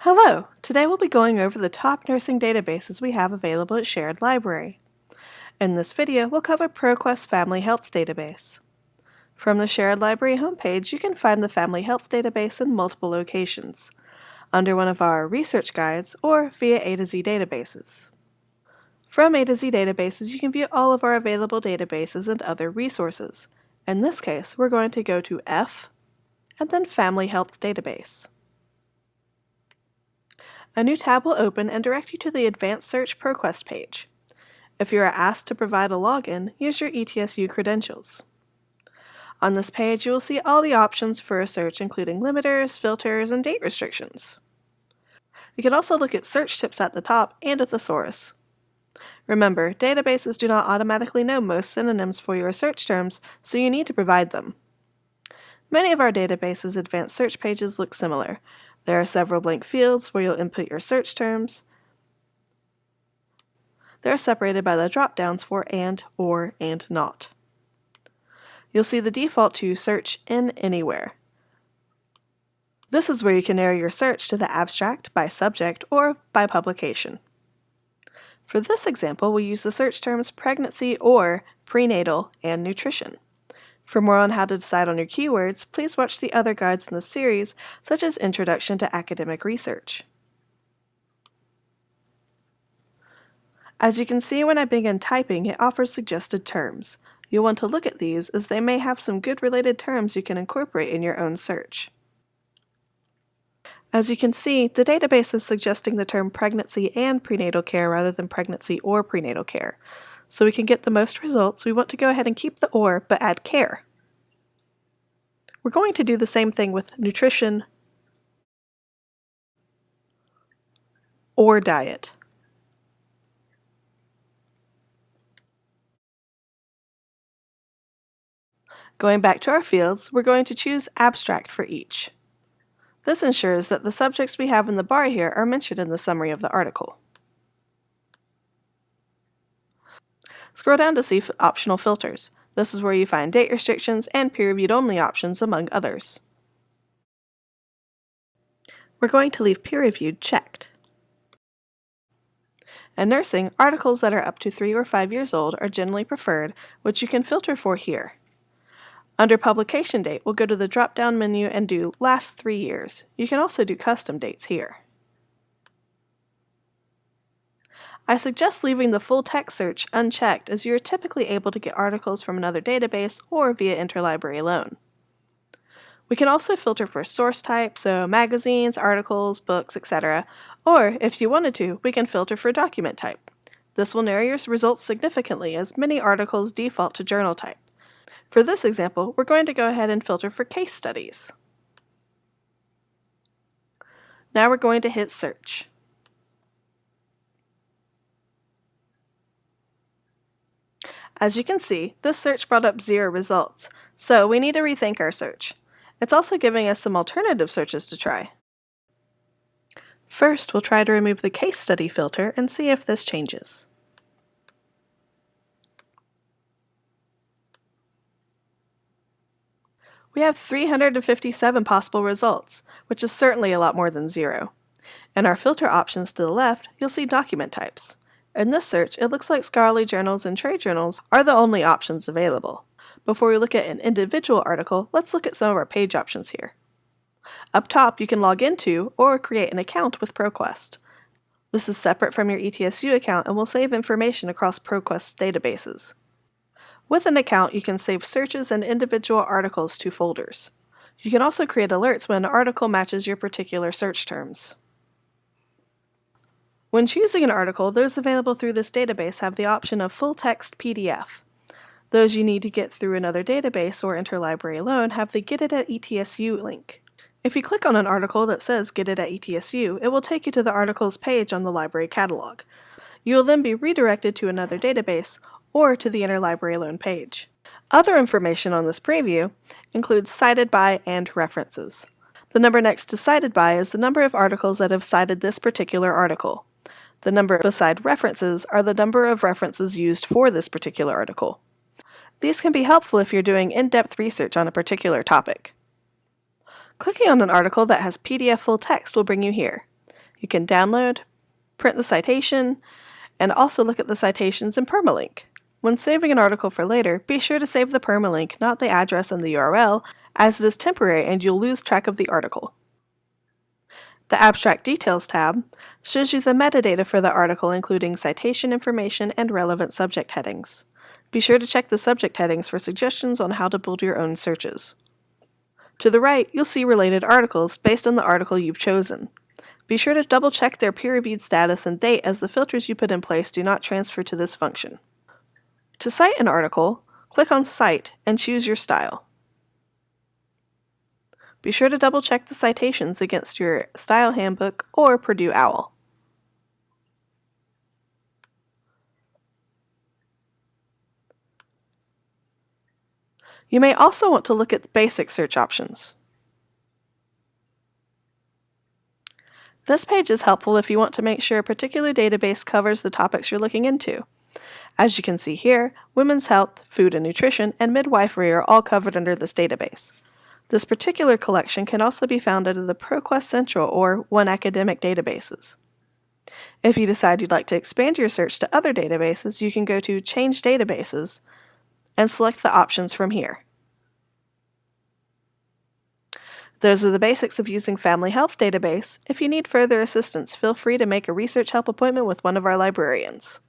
Hello! Today we'll be going over the top nursing databases we have available at Sherrod Library. In this video, we'll cover ProQuest Family Health Database. From the Sherrod Library homepage, you can find the Family Health Database in multiple locations, under one of our research guides or via A to Z databases. From A to Z databases, you can view all of our available databases and other resources. In this case, we're going to go to F and then Family Health Database. A new tab will open and direct you to the Advanced Search ProQuest page. If you are asked to provide a login, use your ETSU credentials. On this page, you will see all the options for a search including limiters, filters, and date restrictions. You can also look at search tips at the top and a thesaurus. Remember, databases do not automatically know most synonyms for your search terms, so you need to provide them. Many of our databases' advanced search pages look similar, there are several blank fields where you'll input your search terms. They're separated by the drop-downs for and, or, and not. You'll see the default to Search in Anywhere. This is where you can narrow your search to the abstract, by subject, or by publication. For this example, we use the search terms pregnancy or prenatal and nutrition. For more on how to decide on your keywords, please watch the other guides in the series, such as Introduction to Academic Research. As you can see when I begin typing, it offers suggested terms. You'll want to look at these as they may have some good related terms you can incorporate in your own search. As you can see, the database is suggesting the term pregnancy and prenatal care rather than pregnancy or prenatal care. So we can get the most results, we want to go ahead and keep the or, but add care. We're going to do the same thing with nutrition or diet. Going back to our fields, we're going to choose abstract for each. This ensures that the subjects we have in the bar here are mentioned in the summary of the article. Scroll down to see optional filters. This is where you find date restrictions and peer-reviewed only options among others. We're going to leave peer-reviewed checked. In nursing, articles that are up to 3 or 5 years old are generally preferred, which you can filter for here. Under publication date, we'll go to the drop-down menu and do last 3 years. You can also do custom dates here. I suggest leaving the full text search unchecked as you are typically able to get articles from another database or via interlibrary loan. We can also filter for source type, so magazines, articles, books, etc. Or, if you wanted to, we can filter for document type. This will narrow your results significantly as many articles default to journal type. For this example, we're going to go ahead and filter for case studies. Now we're going to hit search. As you can see, this search brought up zero results, so we need to rethink our search. It's also giving us some alternative searches to try. First, we'll try to remove the case study filter and see if this changes. We have 357 possible results, which is certainly a lot more than zero. In our filter options to the left, you'll see document types. In this search, it looks like scholarly journals and trade journals are the only options available. Before we look at an individual article, let's look at some of our page options here. Up top, you can log into or create an account with ProQuest. This is separate from your ETSU account and will save information across ProQuest's databases. With an account, you can save searches and individual articles to folders. You can also create alerts when an article matches your particular search terms. When choosing an article, those available through this database have the option of full text PDF. Those you need to get through another database or interlibrary loan have the Get It at ETSU link. If you click on an article that says Get It at ETSU, it will take you to the article's page on the library catalog. You will then be redirected to another database or to the interlibrary loan page. Other information on this preview includes cited by and references. The number next to cited by is the number of articles that have cited this particular article. The number beside references are the number of references used for this particular article. These can be helpful if you're doing in-depth research on a particular topic. Clicking on an article that has PDF full text will bring you here. You can download, print the citation, and also look at the citations in permalink. When saving an article for later, be sure to save the permalink, not the address and the URL, as it is temporary and you'll lose track of the article. The Abstract Details tab shows you the metadata for the article including citation information and relevant subject headings. Be sure to check the subject headings for suggestions on how to build your own searches. To the right, you'll see related articles based on the article you've chosen. Be sure to double check their peer-reviewed status and date as the filters you put in place do not transfer to this function. To cite an article, click on Cite and choose your style. Be sure to double check the citations against your Style Handbook or Purdue OWL. You may also want to look at basic search options. This page is helpful if you want to make sure a particular database covers the topics you're looking into. As you can see here, women's health, food and nutrition, and midwifery are all covered under this database. This particular collection can also be found under the ProQuest Central or One Academic databases. If you decide you'd like to expand your search to other databases, you can go to Change Databases and select the options from here. Those are the basics of using Family Health Database. If you need further assistance, feel free to make a research help appointment with one of our librarians.